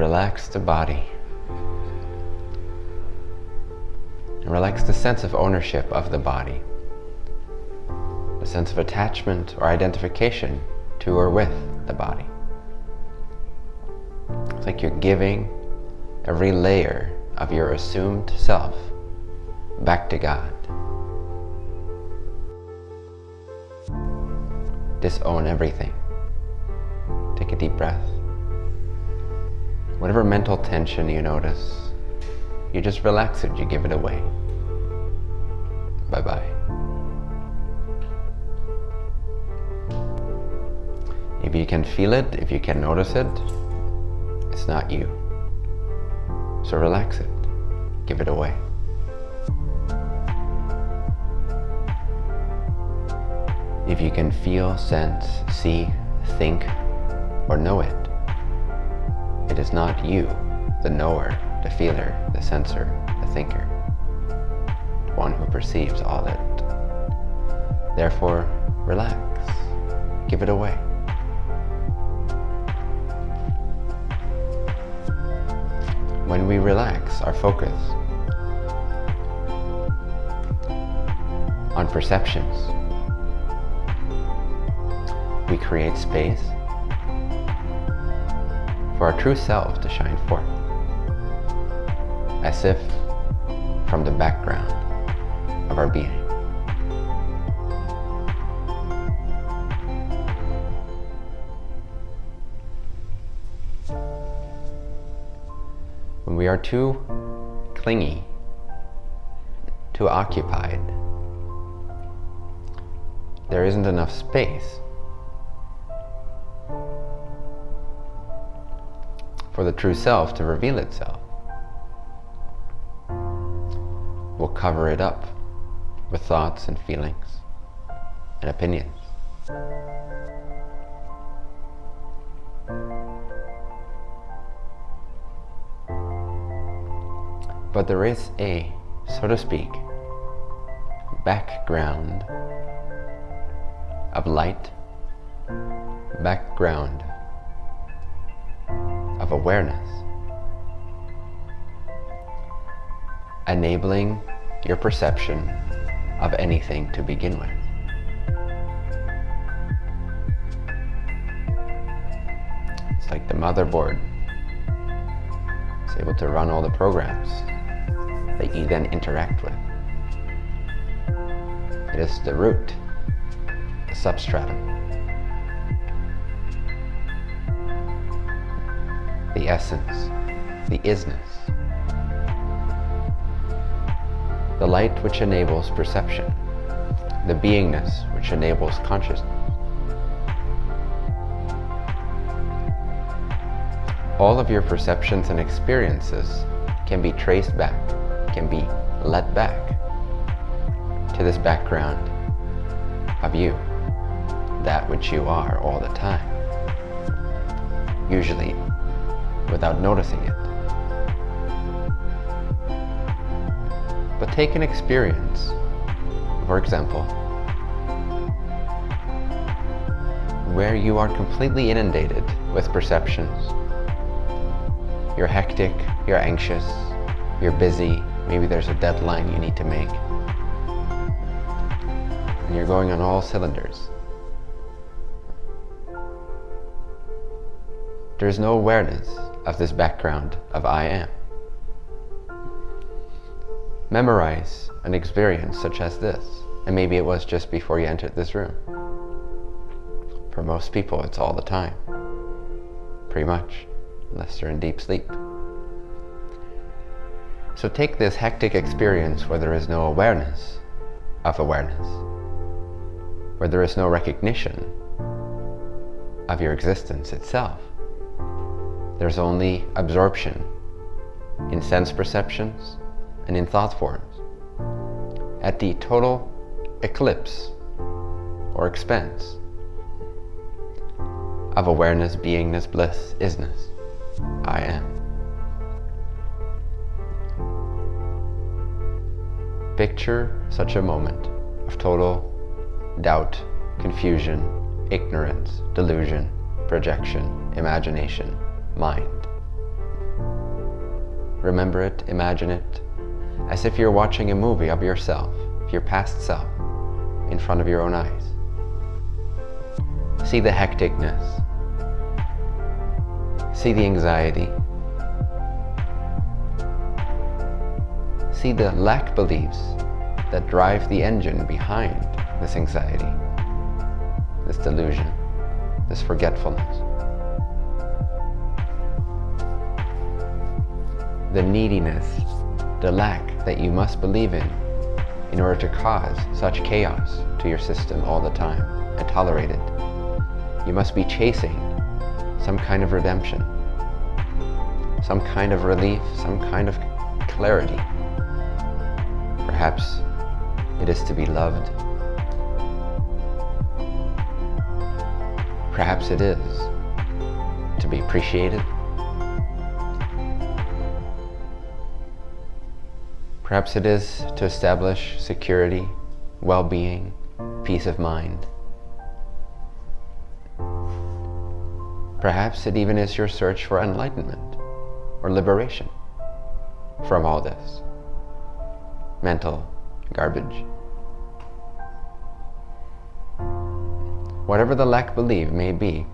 relax the body. And relax the sense of ownership of the body. The sense of attachment or identification to or with the body. It's like you're giving every layer of your assumed self back to God. Disown everything. Take a deep breath. Whatever mental tension you notice, you just relax it, you give it away. Bye-bye. If you can feel it, if you can notice it, it's not you. So relax it. Give it away. If you can feel, sense, see, think, or know it, it is not you, the knower, the feeler, the sensor, the thinker, one who perceives all it. Therefore, relax. Give it away. When we relax our focus on perceptions, we create space for our true self to shine forth, as if from the background of our being. When we are too clingy, too occupied, there isn't enough space for the true self to reveal itself. We'll cover it up with thoughts and feelings and opinions. But there is a, so to speak, background of light, background of awareness, enabling your perception of anything to begin with. It's like the motherboard is able to run all the programs that you then interact with. It is the root, the substratum, essence, the isness, the light which enables perception, the beingness which enables consciousness. All of your perceptions and experiences can be traced back, can be led back to this background of you, that which you are all the time. Usually without noticing it. But take an experience, for example, where you are completely inundated with perceptions. You're hectic, you're anxious, you're busy, maybe there's a deadline you need to make. And you're going on all cylinders. There's no awareness of this background of I am. Memorize an experience such as this, and maybe it was just before you entered this room. For most people, it's all the time. Pretty much, unless they're in deep sleep. So take this hectic experience where there is no awareness of awareness, where there is no recognition of your existence itself. There's only absorption in sense perceptions and in thought forms. At the total eclipse or expense of awareness, beingness, bliss, isness, I am. Picture such a moment of total doubt, confusion, ignorance, delusion, projection, imagination, mind, remember it, imagine it, as if you're watching a movie of yourself, your past self, in front of your own eyes. See the hecticness. See the anxiety. See the lack beliefs that drive the engine behind this anxiety, this delusion, this forgetfulness. The neediness, the lack that you must believe in in order to cause such chaos to your system all the time and tolerate it. You must be chasing some kind of redemption, some kind of relief, some kind of clarity. Perhaps it is to be loved. Perhaps it is to be appreciated. Perhaps it is to establish security, well-being, peace of mind. Perhaps it even is your search for enlightenment or liberation from all this mental garbage. Whatever the lack believe may be,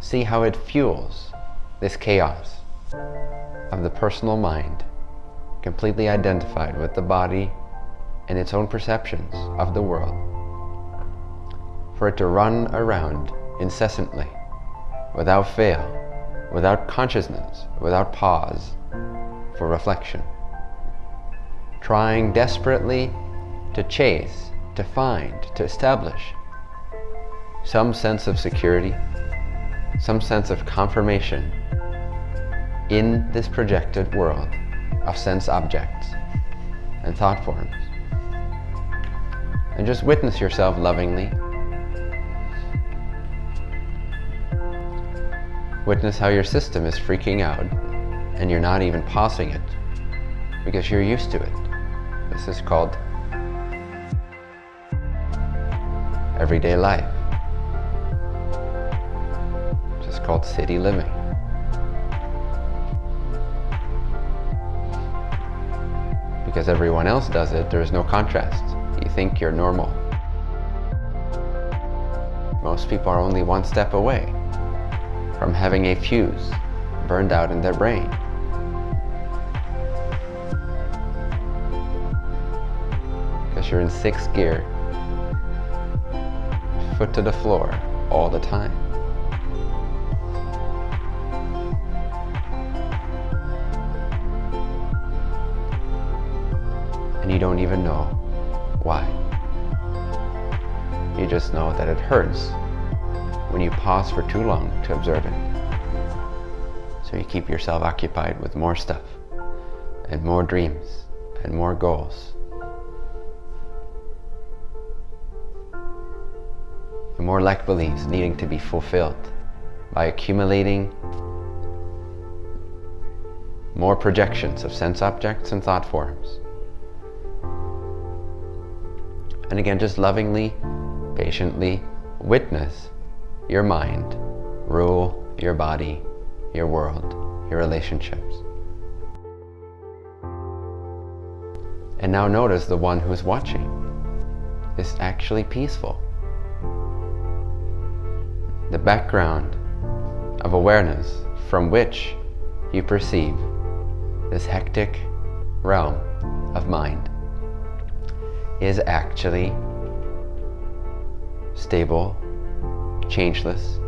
see how it fuels this chaos of the personal mind, completely identified with the body and its own perceptions of the world, for it to run around incessantly without fail, without consciousness, without pause for reflection. Trying desperately to chase, to find, to establish some sense of security, some sense of confirmation in this projected world of sense objects and thought forms. And just witness yourself lovingly Witness how your system is freaking out and you're not even pausing it because you're used to it. This is called everyday life. This is called city living. Because everyone else does it, there is no contrast. You think you're normal. Most people are only one step away from having a fuse burned out in their brain. Because you're in sixth gear, foot to the floor all the time. And you don't even know why. You just know that it hurts when you pause for too long to observe it. So you keep yourself occupied with more stuff and more dreams and more goals. And more lack beliefs needing to be fulfilled by accumulating more projections of sense objects and thought forms. And again, just lovingly, patiently witness your mind rule your body, your world, your relationships. And now notice the one who's watching is actually peaceful. The background of awareness from which you perceive this hectic realm of mind is actually stable changeless,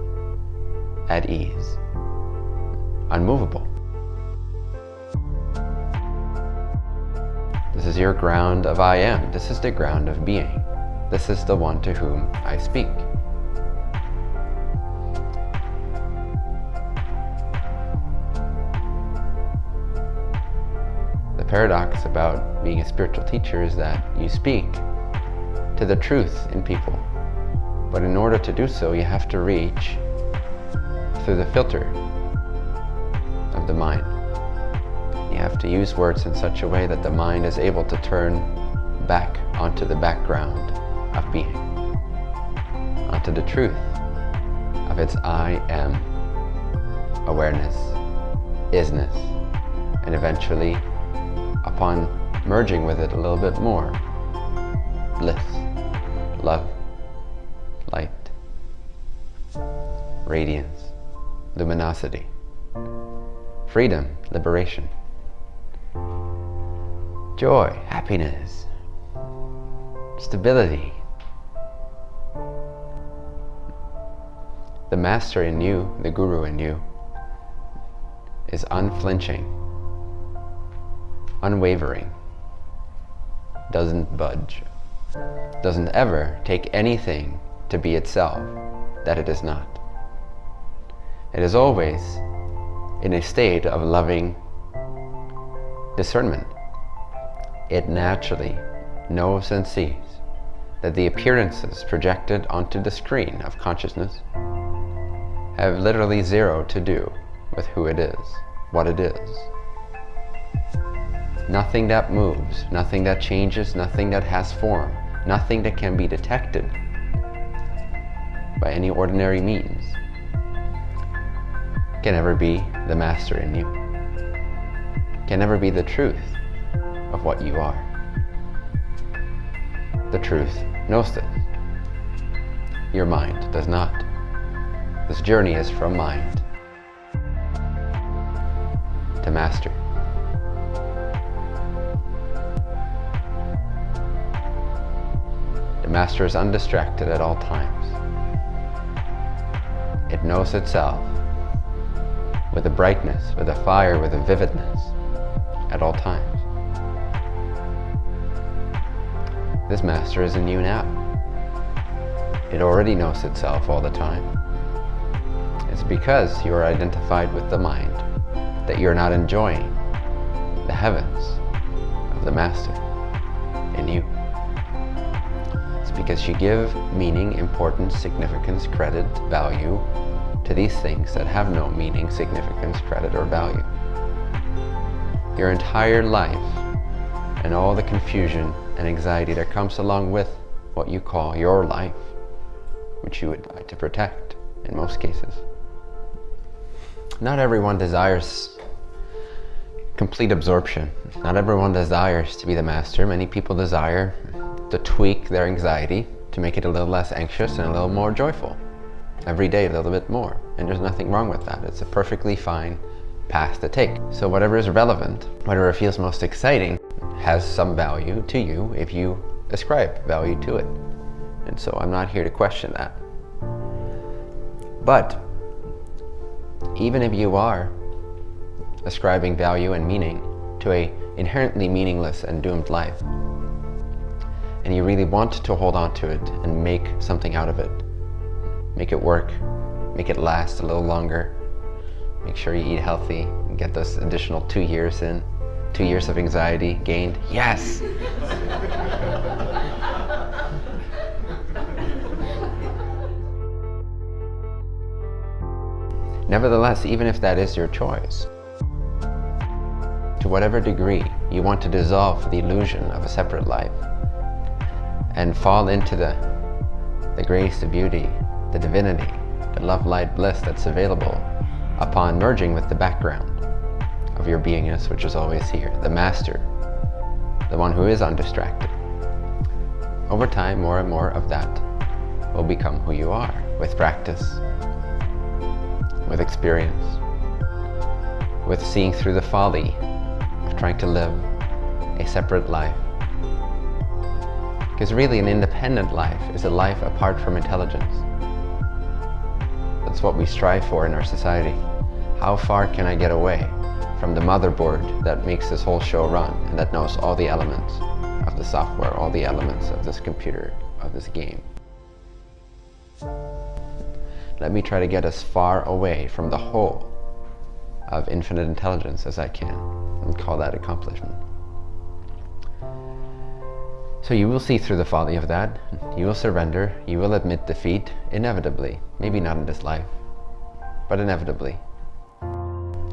at ease, unmovable. This is your ground of I am. This is the ground of being. This is the one to whom I speak. Paradox about being a spiritual teacher is that you speak to the truth in people but in order to do so, you have to reach through the filter of the mind. You have to use words in such a way that the mind is able to turn back onto the background of being, onto the truth of its I am, awareness, isness, and eventually, upon merging with it a little bit more, bliss, love, light, radiance, luminosity, freedom, liberation, joy, happiness, stability. The master in you, the guru in you, is unflinching, unwavering, doesn't budge, doesn't ever take anything to be itself that it is not. It is always in a state of loving discernment. It naturally knows and sees that the appearances projected onto the screen of consciousness have literally zero to do with who it is, what it is. Nothing that moves, nothing that changes, nothing that has form, nothing that can be detected by any ordinary means can ever be the master in you, can never be the truth of what you are. The truth knows this. Your mind does not. This journey is from mind to master. Master is undistracted at all times. It knows itself with a brightness, with a fire, with a vividness at all times. This master is in you now. It already knows itself all the time. It's because you are identified with the mind that you're not enjoying the heavens of the master because you give meaning, importance, significance, credit, value to these things that have no meaning, significance, credit, or value. Your entire life and all the confusion and anxiety that comes along with what you call your life, which you would like to protect in most cases. Not everyone desires complete absorption. Not everyone desires to be the master. Many people desire to tweak their anxiety to make it a little less anxious and a little more joyful. Every day a little bit more. And there's nothing wrong with that. It's a perfectly fine path to take. So whatever is relevant, whatever feels most exciting, has some value to you if you ascribe value to it. And so I'm not here to question that. But even if you are ascribing value and meaning to a inherently meaningless and doomed life, and you really want to hold on to it and make something out of it, make it work, make it last a little longer, make sure you eat healthy, and get those additional two years in, two years of anxiety gained, yes! Nevertheless, even if that is your choice, to whatever degree you want to dissolve the illusion of a separate life and fall into the, the grace, the beauty, the divinity, the love, light, bliss that's available upon merging with the background of your beingness, which is always here, the master, the one who is undistracted. Over time, more and more of that will become who you are with practice, with experience, with seeing through the folly of trying to live a separate life. Because really an independent life is a life apart from intelligence. That's what we strive for in our society. How far can I get away from the motherboard that makes this whole show run and that knows all the elements of the software, all the elements of this computer, of this game? Let me try to get as far away from the whole of infinite intelligence as I can and call that accomplishment. So you will see through the folly of that. You will surrender. You will admit defeat, inevitably. Maybe not in this life, but inevitably.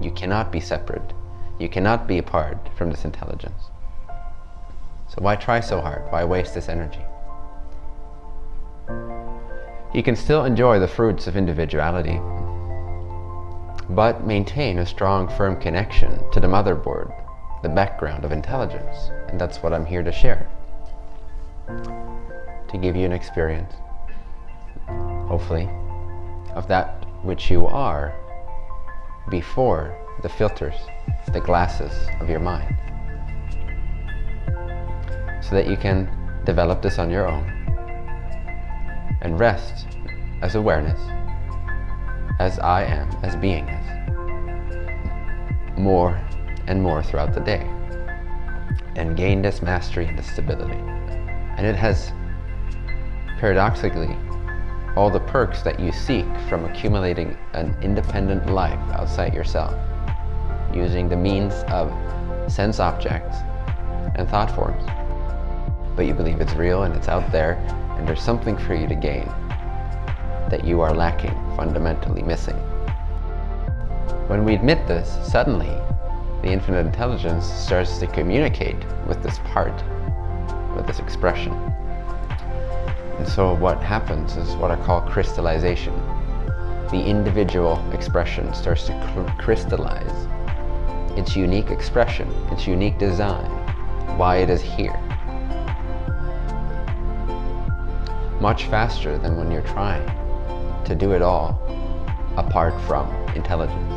You cannot be separate. You cannot be apart from this intelligence. So why try so hard? Why waste this energy? You can still enjoy the fruits of individuality, but maintain a strong, firm connection to the motherboard, the background of intelligence. And that's what I'm here to share. To give you an experience, hopefully, of that which you are before the filters, the glasses of your mind. So that you can develop this on your own and rest as awareness, as I am, as beingness, more and more throughout the day, and gain this mastery and this stability. And it has, paradoxically, all the perks that you seek from accumulating an independent life outside yourself, using the means of sense objects and thought forms. But you believe it's real and it's out there, and there's something for you to gain that you are lacking, fundamentally missing. When we admit this, suddenly the infinite intelligence starts to communicate with this part, with this expression. And so what happens is what I call crystallization. The individual expression starts to crystallize its unique expression, its unique design, why it is here. Much faster than when you're trying to do it all apart from intelligence.